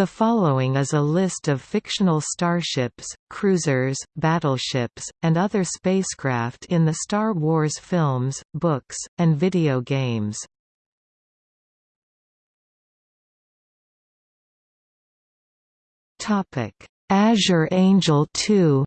The following is a list of fictional starships, cruisers, battleships, and other spacecraft in the Star Wars films, books, and video games. Azure Angel 2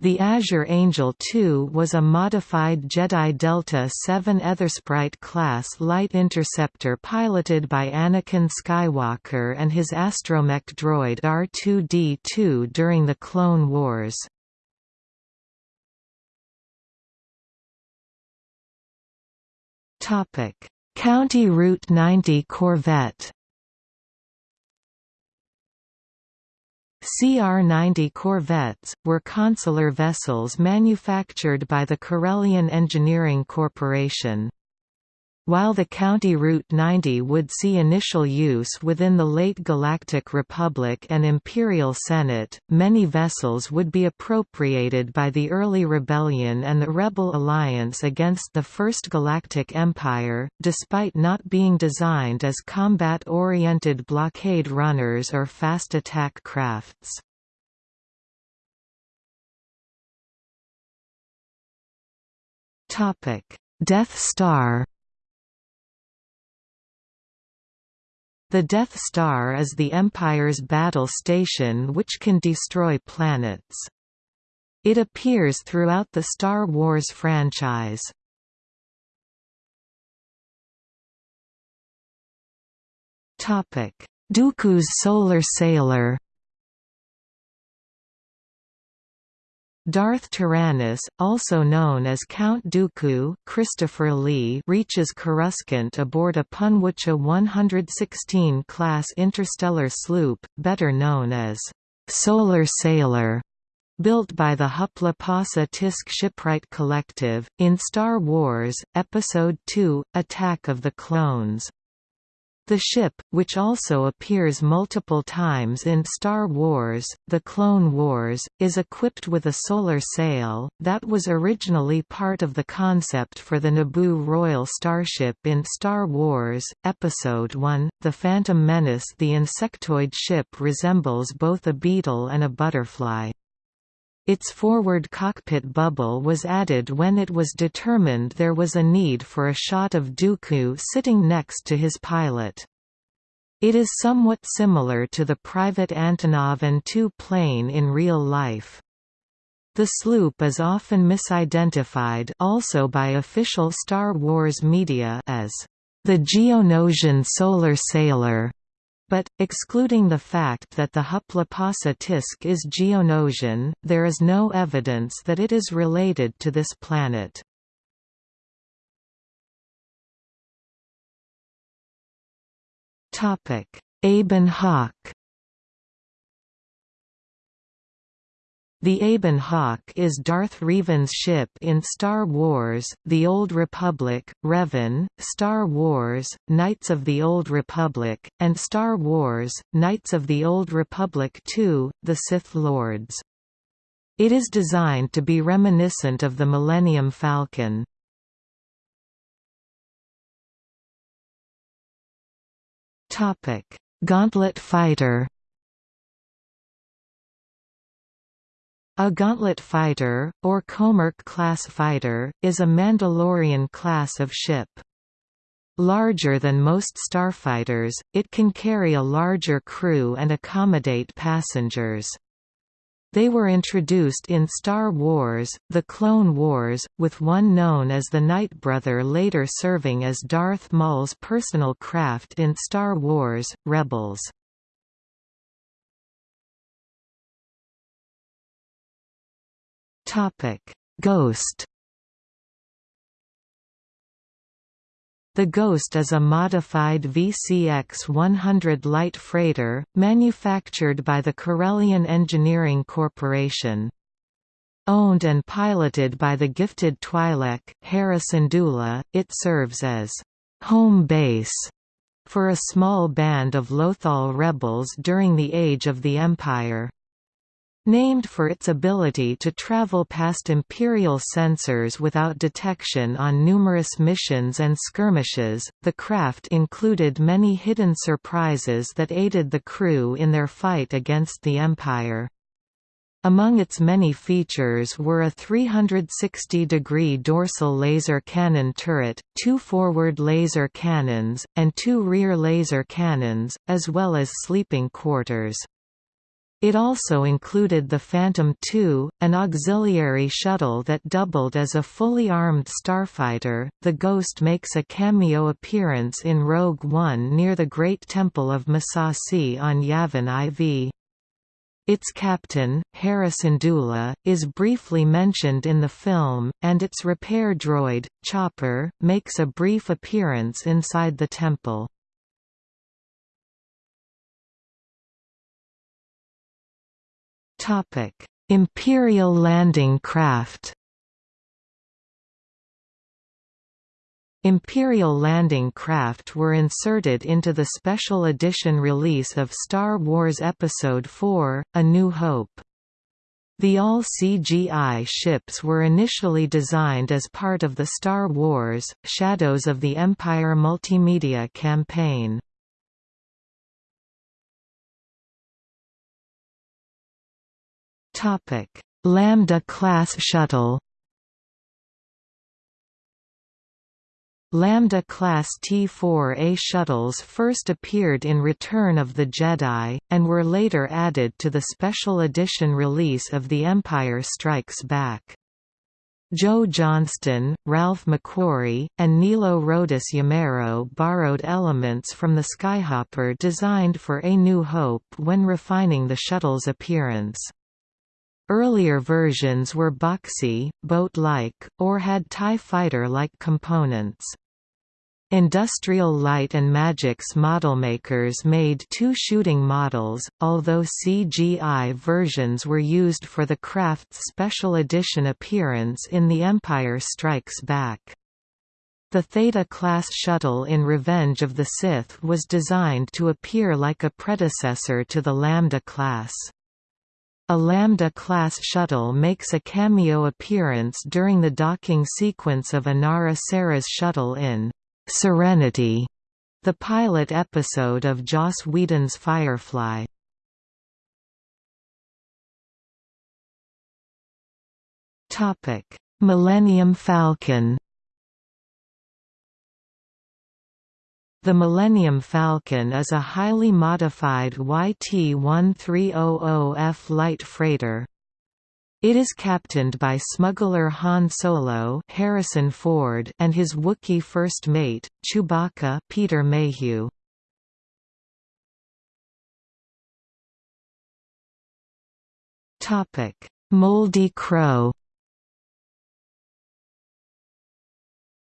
The Azure Angel II was a modified Jedi Delta VII Aethersprite class light interceptor piloted by Anakin Skywalker and his astromech droid R2-D2 during the Clone Wars. County Route 90 Corvette CR-90 corvettes, were consular vessels manufactured by the Corellian Engineering Corporation. While the County Route 90 would see initial use within the late Galactic Republic and Imperial Senate, many vessels would be appropriated by the early Rebellion and the Rebel Alliance against the First Galactic Empire, despite not being designed as combat-oriented blockade runners or fast attack crafts. Death Star The Death Star is the Empire's battle station which can destroy planets. It appears throughout the Star Wars franchise. Dooku's Solar Sailor Darth Tyrannus, also known as Count Dooku Christopher Lee reaches Coruscant aboard a Punworcca 116 class interstellar sloop, better known as Solar Sailor, built by the Huppla Pasa Tisc Shipwright Collective, in Star Wars, Episode II, Attack of the Clones. The ship, which also appears multiple times in Star Wars, The Clone Wars, is equipped with a solar sail, that was originally part of the concept for the Naboo Royal Starship in Star Wars, Episode I, The Phantom Menace The insectoid ship resembles both a beetle and a butterfly. Its forward cockpit bubble was added when it was determined there was a need for a shot of Dooku sitting next to his pilot. It is somewhat similar to the private Antonov An-2 plane in real life. The sloop is often misidentified also by official Star Wars media as the Geonosian Solar Sailor. But, excluding the fact that the Huppla Pasa Tisc is Geonosian, there is no evidence that it is related to this planet. Ebon Hawk The Ebon Hawk is Darth Revan's ship in Star Wars, The Old Republic, Revan, Star Wars, Knights of the Old Republic, and Star Wars, Knights of the Old Republic II, The Sith Lords. It is designed to be reminiscent of the Millennium Falcon. Gauntlet fighter A Gauntlet fighter, or Comerc-class fighter, is a Mandalorian class of ship. Larger than most starfighters, it can carry a larger crew and accommodate passengers. They were introduced in Star Wars, The Clone Wars, with one known as the Nightbrother later serving as Darth Maul's personal craft in Star Wars, Rebels. Topic: Ghost. The Ghost is a modified VCX-100 light freighter, manufactured by the Corellian Engineering Corporation. Owned and piloted by the gifted Twi'lek, Hera Syndulla, it serves as home base for a small band of Lothal rebels during the Age of the Empire. Named for its ability to travel past Imperial sensors without detection on numerous missions and skirmishes, the craft included many hidden surprises that aided the crew in their fight against the Empire. Among its many features were a 360-degree dorsal laser cannon turret, two forward laser cannons, and two rear laser cannons, as well as sleeping quarters. It also included the Phantom II, an auxiliary shuttle that doubled as a fully armed starfighter. The Ghost makes a cameo appearance in Rogue One near the Great Temple of Massassi on Yavin IV. Its captain, Hera Syndulla, is briefly mentioned in the film, and its repair droid, Chopper, makes a brief appearance inside the temple. Topic: Imperial landing craft. Imperial landing craft were inserted into the special edition release of Star Wars Episode IV: A New Hope. The all-CGI ships were initially designed as part of the Star Wars, Shadows of the Empire multimedia campaign. Topic: Lambda class shuttle. Lambda-class T-4A shuttles first appeared in Return of the Jedi, and were later added to the special edition release of The Empire Strikes Back. Joe Johnston, Ralph McQuarrie, and Nilo Rodas Yamero borrowed elements from the Skyhopper designed for A New Hope when refining the shuttle's appearance. Earlier versions were boxy, boat-like, or had TIE fighter-like components. Industrial Light and Magic modelmakers made two shooting models, although CGI versions were used for the craft's special edition appearance in The Empire Strikes Back. The Theta-class shuttle in Revenge of the Sith was designed to appear like a predecessor to the Lambda class. A Lambda-class shuttle makes a cameo appearance during the docking sequence of Inara Serra's shuttle in "'Serenity' the pilot episode of Joss Whedon's Firefly. Millennium Falcon The Millennium Falcon is a highly modified YT-1300F light freighter. It is captained by smuggler Han Solo Harrison Ford and his Wookiee first mate, Chewbacca Peter Mayhew. Moldy Crow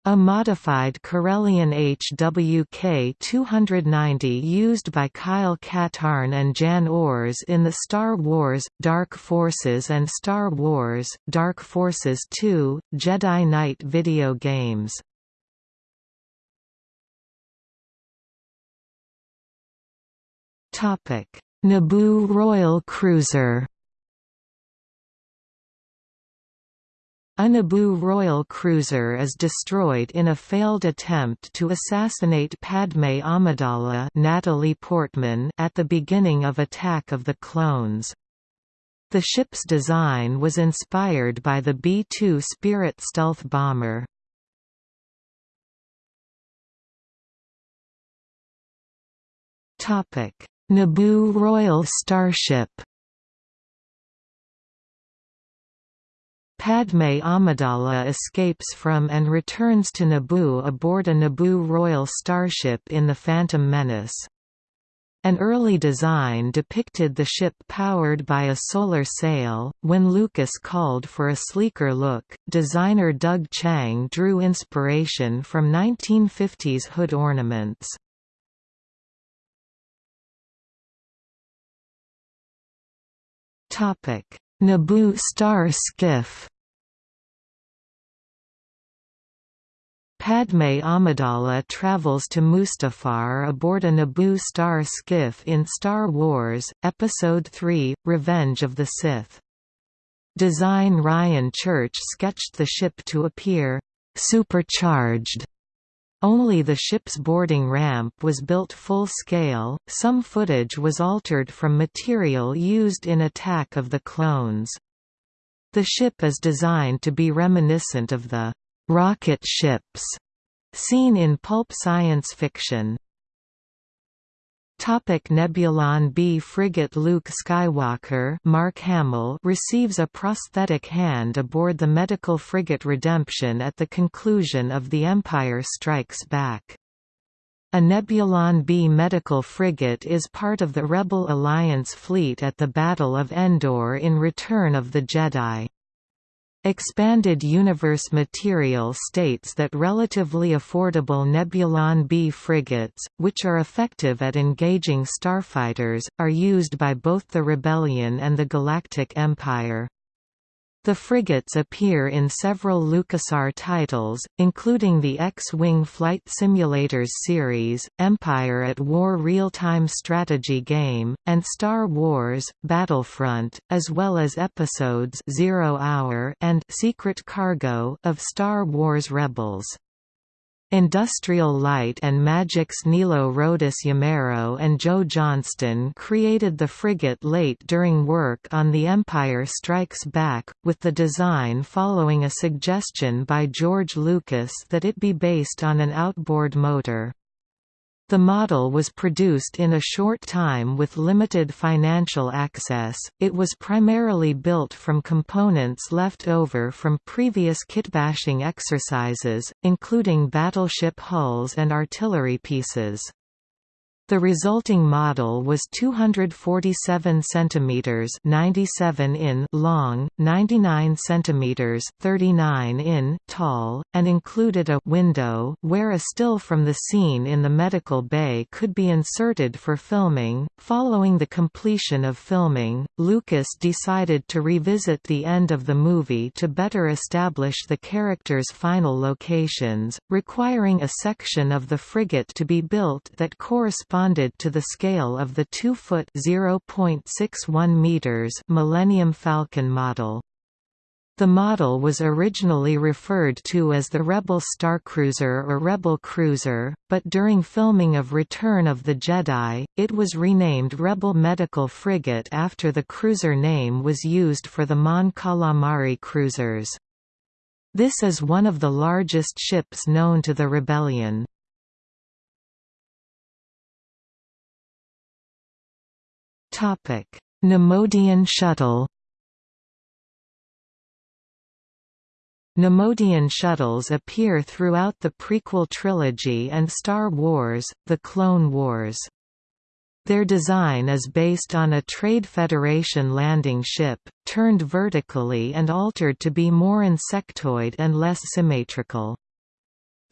A modified Corellian HWK-290 used by Kyle Katarn and Jan Ors in the Star Wars, Dark Forces and Star Wars, Dark Forces 2, Jedi Knight video games. Naboo Royal Cruiser A Naboo royal cruiser is destroyed in a failed attempt to assassinate Padme Amidala Natalie Portman at the beginning of Attack of the Clones. The ship's design was inspired by the B-2 Spirit stealth bomber. Naboo Royal Starship Padme Amidala escapes from and returns to Naboo aboard a Naboo Royal starship in The Phantom Menace. An early design depicted the ship powered by a solar sail. When Lucas called for a sleeker look, designer Doug Chiang drew inspiration from 1950s hood ornaments. Topic: Naboo Star Skiff Padme Amidala travels to Mustafar aboard a Naboo star skiff in Star Wars, Episode III, Revenge of the Sith. Design Ryan Church sketched the ship to appear «supercharged». Only the ship's boarding ramp was built full-scale, some footage was altered from material used in Attack of the Clones. The ship is designed to be reminiscent of the rocket ships seen in pulp science fiction. Topic Nebulon B frigate Luke Skywalker Mark Hamill receives a prosthetic hand aboard the medical frigate Redemption at the conclusion of The Empire Strikes Back. A Nebulon B medical frigate is part of the Rebel Alliance fleet at the Battle of Endor in Return of the Jedi. Expanded Universe material states that relatively affordable Nebulon B frigates, which are effective at engaging starfighters, are used by both the Rebellion and the Galactic Empire. The frigates appear in several LucasArts titles, including the X-Wing Flight Simulators series, Empire at War real-time strategy game, and Star Wars, Battlefront, as well as episodes Zero Hour and Secret Cargo of Star Wars Rebels. Industrial Light and Magic's Nilo Rodis-Jamero and Joe Johnston created the frigate late during work on The Empire Strikes Back, with the design following a suggestion by George Lucas that it be based on an outboard motor. The model was produced in a short time with limited financial access. It was primarily built from components left over from previous kitbashing exercises, including battleship hulls and artillery pieces. The resulting model was 247 cm 97 in long, 99 cm 39 in tall, and included a window where a still from the scene in the medical bay could be inserted for filming. Following the completion of filming, Lucas decided to revisit the end of the movie to better establish the characters' final locations, requiring a section of the frigate to be built that corresponded corresponded to the scale of the 2-foot (0.61 meters) Millennium Falcon model. The model was originally referred to as the Rebel Starcruiser or Rebel Cruiser, but during filming of Return of the Jedi, it was renamed Rebel Medical Frigate after the cruiser name was used for the Mon Calamari cruisers. This is one of the largest ships known to the rebellion. Topic: Neimoidian shuttle. Neimoidian shuttles appear throughout the prequel trilogy and Star Wars: The Clone Wars. Their design is based on a Trade Federation landing ship, turned vertically and altered to be more insectoid and less symmetrical.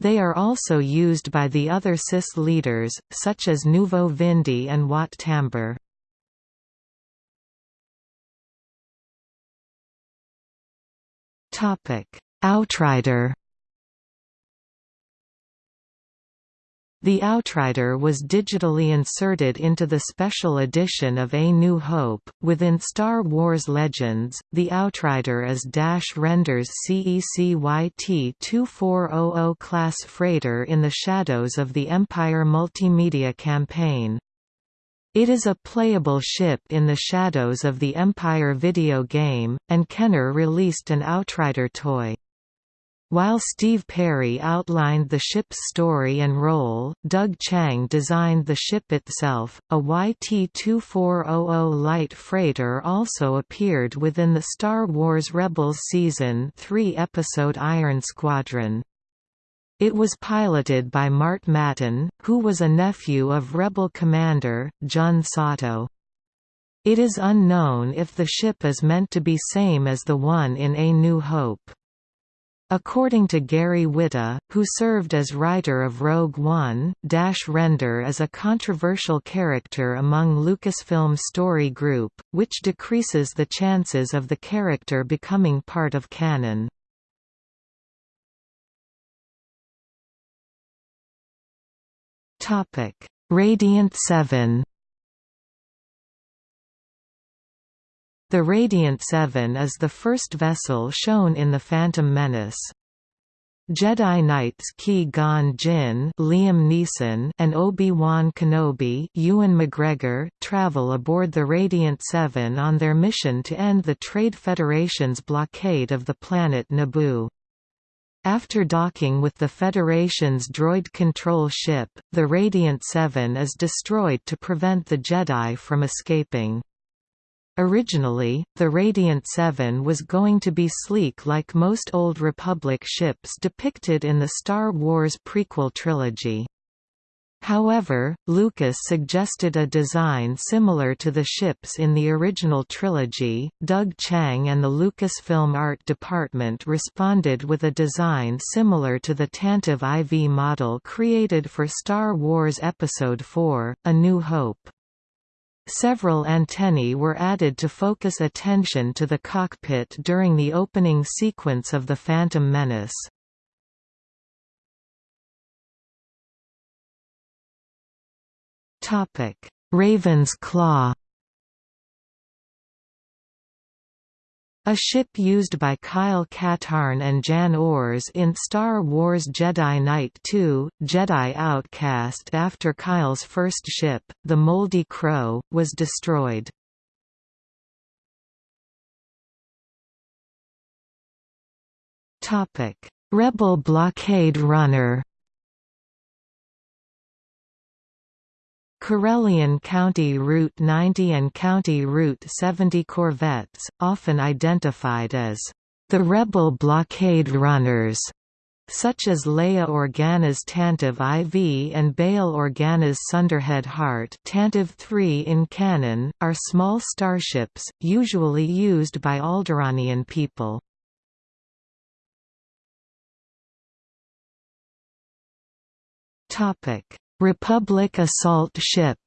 They are also used by the other CIS leaders, such as Nuvo Vindi and Wat Tambor. Outrider The Outrider was digitally inserted into the special edition of A New Hope. Within Star Wars Legends, the Outrider is Dash Rendar's CEC-YT 2400 class freighter in the shadows of the Empire multimedia campaign. It is a playable ship in the shadows of the Empire video game, and Kenner released an Outrider toy. While Steve Perry outlined the ship's story and role, Doug Chiang designed the ship itself. A YT-2400 light freighter also appeared within the Star Wars Rebels Season 3 episode Iron Squadron. It was piloted by Mart Matin, who was a nephew of Rebel commander, Jun Sato. It is unknown if the ship is meant to be same as the one in A New Hope. According to Gary Whitta, who served as writer of Rogue One, Dash Rendar is a controversial character among Lucasfilm Story Group, which decreases the chances of the character becoming part of canon. Radiant 7 The Radiant Seven is the first vessel shown in The Phantom Menace. Jedi Knights Qui-Gon Jinn, Liam Neeson, and Obi-Wan Kenobi, Ewan McGregor, travel aboard the Radiant Seven on their mission to end the Trade Federation's blockade of the planet Naboo. After docking with the Federation's droid control ship, the Radiant Seven is destroyed to prevent the Jedi from escaping. Originally, the Radiant Seven was going to be sleek like most Old Republic ships depicted in the Star Wars prequel trilogy. However, Lucas suggested a design similar to the ships in the original trilogy. Doug Chiang and the Lucasfilm art department responded with a design similar to the Tantive IV model created for Star Wars Episode IV: A New Hope. Several antennae were added to focus attention to the cockpit during the opening sequence of The Phantom Menace. Raven's Claw A ship used by Kyle Katarn and Jan Ors in Star Wars Jedi Knight 2, Jedi Outcast after Kyle's first ship, the Moldy Crow, was destroyed. Rebel blockade runner Corellian County Route 90 and County Route 70 corvettes, often identified as the Rebel blockade runners, such as Leia Organa's Tantive IV and Bail Organa's Sundered Heart Tantive III in canon, are small starships, usually used by Alderaanian people. Republic assault ship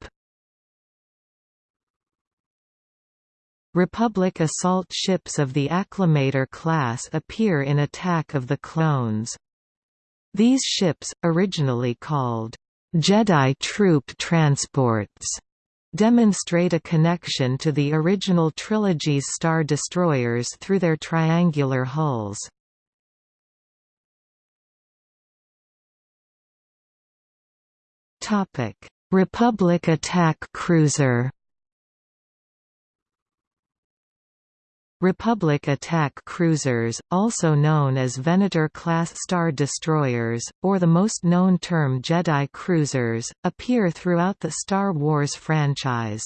Republic assault ships of the Acclimator class appear in Attack of the Clones. These ships, originally called Jedi troop transports, demonstrate a connection to the original trilogy's Star Destroyers through their triangular hulls. Topic: Republic attack cruiser. Republic attack cruisers, also known as Venator-class Star Destroyers, or the most known term Jedi cruisers, appear throughout the Star Wars franchise.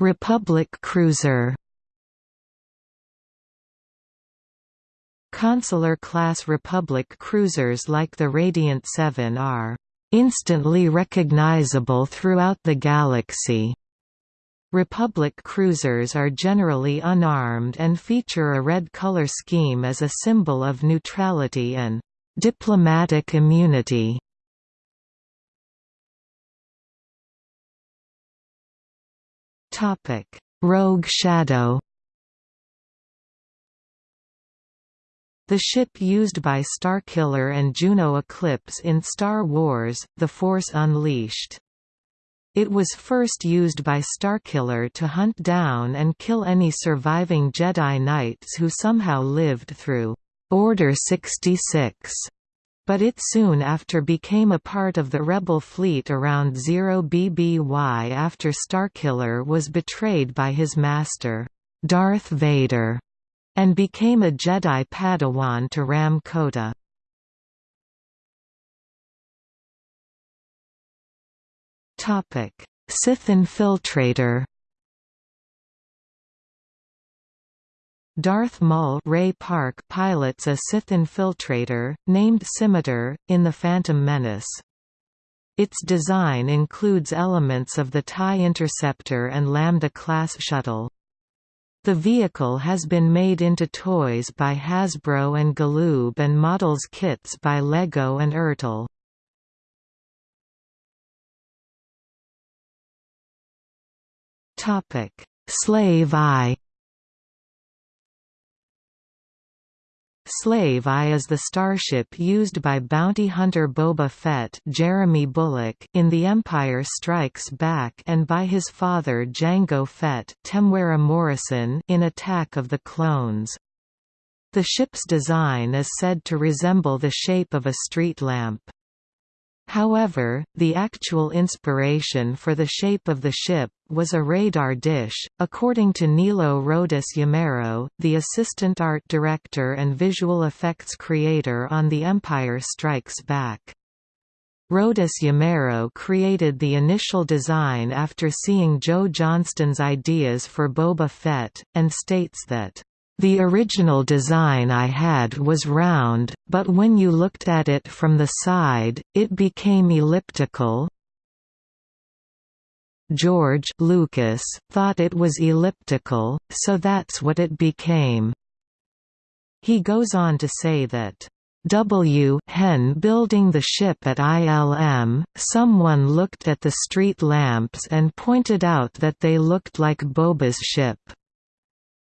Republic cruiser Consular-class Republic cruisers like the Radiant 7 are instantly recognizable throughout the galaxy. Republic cruisers are generally unarmed and feature a red color scheme as a symbol of neutrality and diplomatic immunity. Rogue Shadow The ship used by Starkiller and Juno Eclipse in Star Wars, The Force Unleashed. It was first used by Starkiller to hunt down and kill any surviving Jedi Knights who somehow lived through Order 66, but it soon after became a part of the Rebel fleet around 0 BBY after Starkiller was betrayed by his master, Darth Vader and became a Jedi Padawan to Rahm Kota. Sith infiltrator Darth Maul Ray Park pilots a Sith infiltrator, named Scimitar, in The Phantom Menace. Its design includes elements of the TIE Interceptor and Lambda-class shuttle. The vehicle has been made into toys by Hasbro and Galoob and models kits by LEGO and Ertl. Slave I Slave I is the starship used by bounty hunter Boba Fett Jeremy Bulloch in The Empire Strikes Back and by his father Jango Fett Temuera Morrison in Attack of the Clones. The ship's design is said to resemble the shape of a street lamp. However, the actual inspiration for the shape of the ship was a radar dish, according to Nilo Rodas Yamero, the assistant art director and visual effects creator on The Empire Strikes Back. Rodas Yamero created the initial design after seeing Joe Johnston's ideas for Boba Fett, and states that the original design I had was round, but when you looked at it from the side, it became elliptical. George Lucas thought it was elliptical, so that's what it became. He goes on to say that W hen building the ship at ILM, someone looked at the street lamps and pointed out that they looked like Boba's ship.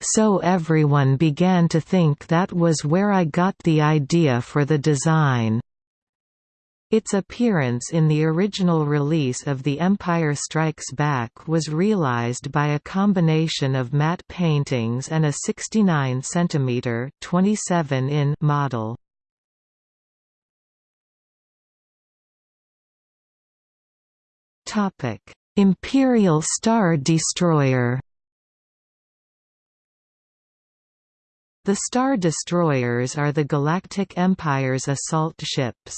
So everyone began to think that was where I got the idea for the design. Its appearance in the original release of The Empire Strikes Back was realized by a combination of matte paintings and a 69 cm 27 in model. Imperial Star Destroyer The Star Destroyers are the Galactic Empire's assault ships.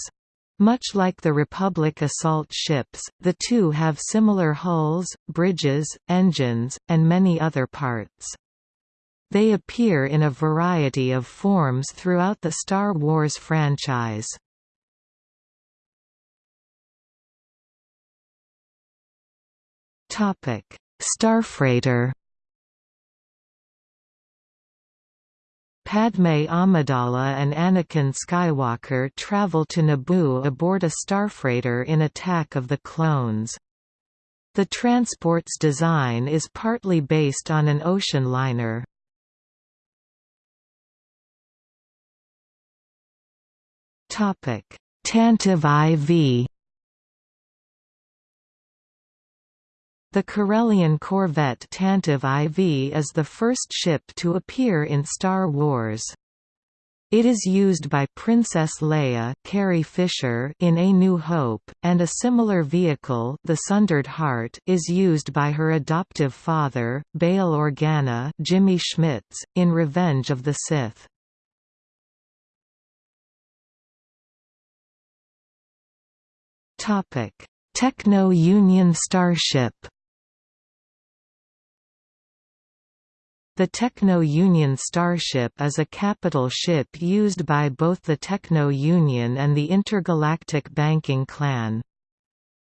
Much like the Republic assault ships, the two have similar hulls, bridges, engines, and many other parts. They appear in a variety of forms throughout the Star Wars franchise. Starfreighter Padme Amidala and Anakin Skywalker travel to Naboo aboard a starfreighter in Attack of the Clones. The transport's design is partly based on an ocean liner. Tantive IV The Corellian corvette Tantive IV is the first ship to appear in Star Wars. It is used by Princess Leia Carrie Fisher in A New Hope, and a similar vehicle the Sundered Heart is used by her adoptive father, Bail Organa Jimmy Smits, in Revenge of the Sith. Techno-Union Starship The Techno-Union Starship is a capital ship used by both the Techno-Union and the Intergalactic Banking Clan.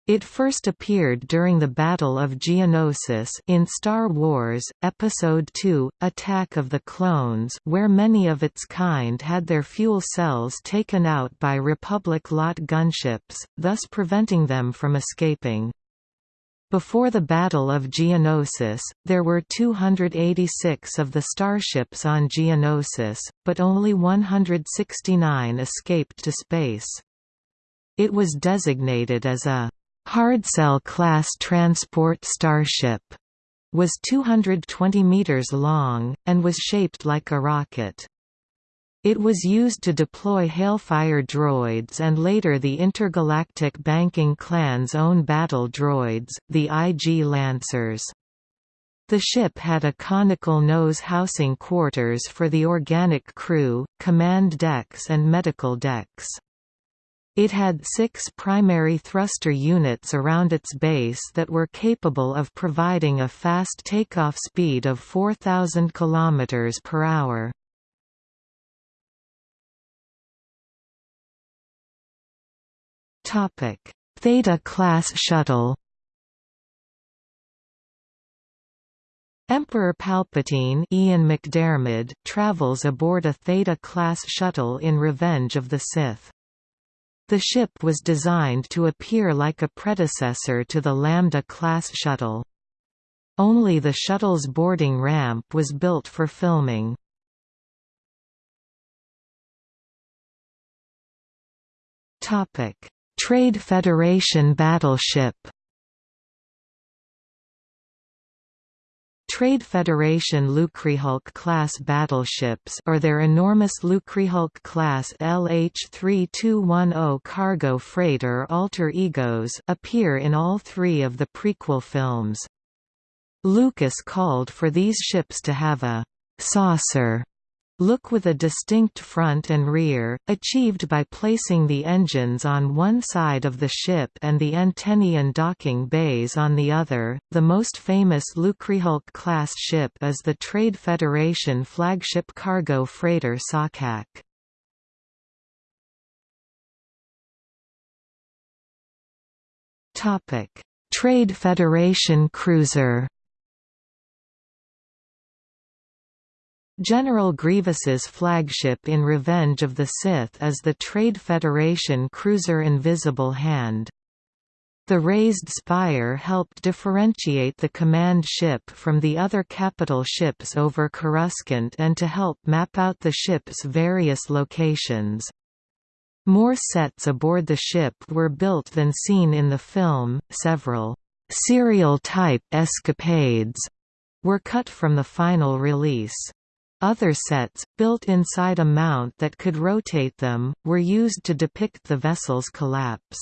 It first appeared during the Battle of Geonosis in Star Wars, Episode II, Attack of the Clones where many of its kind had their fuel cells taken out by Republic lot gunships, thus preventing them from escaping. Before the Battle of Geonosis, there were 286 of the starships on Geonosis, but only 169 escaped to space. It was designated as a Hardcell-class transport starship, was 220 meters long, and was shaped like a rocket. It was used to deploy Hailfire droids and later the intergalactic banking clan's own battle droids, the IG Lancers. The ship had a conical nose housing quarters for the organic crew, command decks and medical decks. It had six primary thruster units around its base that were capable of providing a fast takeoff speed of 4,000 km per hour. Theta class shuttle. Emperor Palpatine Ian McDiarmid travels aboard a Theta-class shuttle in Revenge of the Sith. The ship was designed to appear like a predecessor to the Lambda-class shuttle. Only the shuttle's boarding ramp was built for filming. Trade Federation battleship Trade Federation Lucrehulk-class battleships or their enormous Lucrehulk-class LH-3210 cargo freighter alter egos appear in all three of the prequel films. Lucas called for these ships to have a «saucer» look with a distinct front and rear, achieved by placing the engines on one side of the ship and the antennae and docking bays on the other. The most famous Lucrehulk class ship is the Trade Federation flagship cargo freighter Sakak. Topic: Trade Federation cruiser General Grievous's flagship in Revenge of the Sith is the Trade Federation cruiser Invisible Hand. The raised spire helped differentiate the command ship from the other capital ships over Coruscant and to help map out the ship's various locations. More sets aboard the ship were built than seen in the film, several serial-type escapades were cut from the final release. Other sets, built inside a mount that could rotate them, were used to depict the vessel's collapse.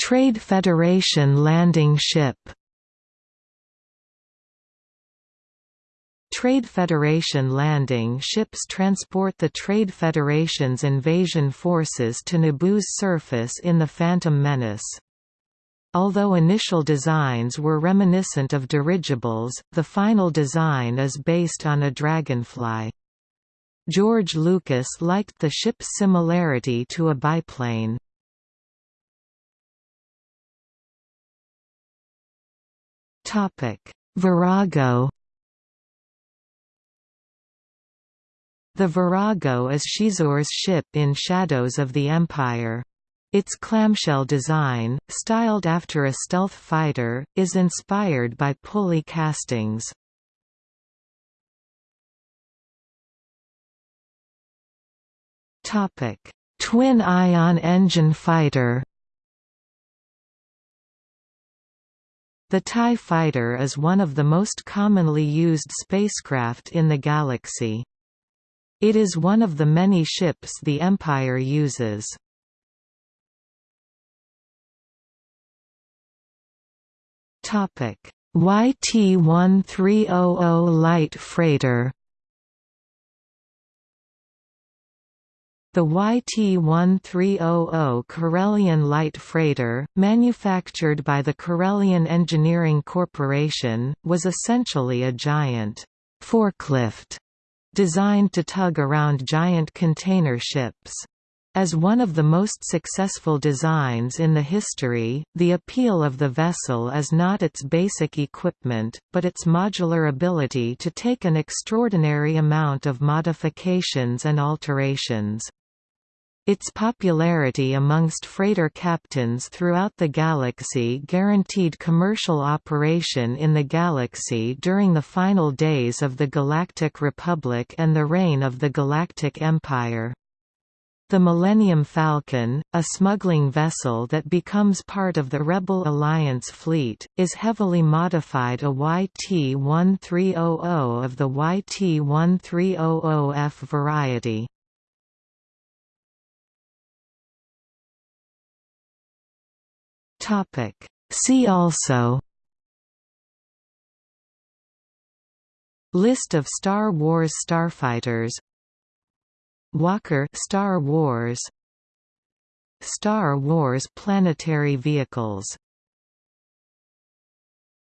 Trade Federation landing ship Trade Federation landing ships transport the Trade Federation's invasion forces to Naboo's surface in The Phantom Menace. Although initial designs were reminiscent of dirigibles, the final design is based on a dragonfly. George Lucas liked the ship's similarity to a biplane. Virago The Virago is Xizor's ship in Shadows of the Empire. Its clamshell design, styled after a stealth fighter, is inspired by pulley castings. Twin-ion engine fighter The TIE fighter is one of the most commonly used spacecraft in the galaxy. It is one of the many ships the Empire uses. YT-1300 light freighter. The YT-1300 Corellian light freighter, manufactured by the Corellian Engineering Corporation, was essentially a giant forklift designed to tug around giant container ships. As one of the most successful designs in the history, the appeal of the vessel is not its basic equipment, but its modular ability to take an extraordinary amount of modifications and alterations. Its popularity amongst freighter captains throughout the galaxy guaranteed commercial operation in the galaxy during the final days of the Galactic Republic and the reign of the Galactic Empire. The Millennium Falcon, a smuggling vessel that becomes part of the Rebel Alliance fleet, is heavily modified a YT-1300 of the YT-1300F variety. See also List of Star Wars starfighters Walker Star Wars. Star Wars planetary vehicles